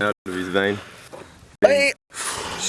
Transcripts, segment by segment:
out of his vein. Hey.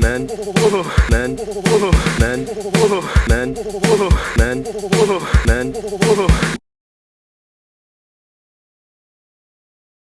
man, man, man, man, man, man, man,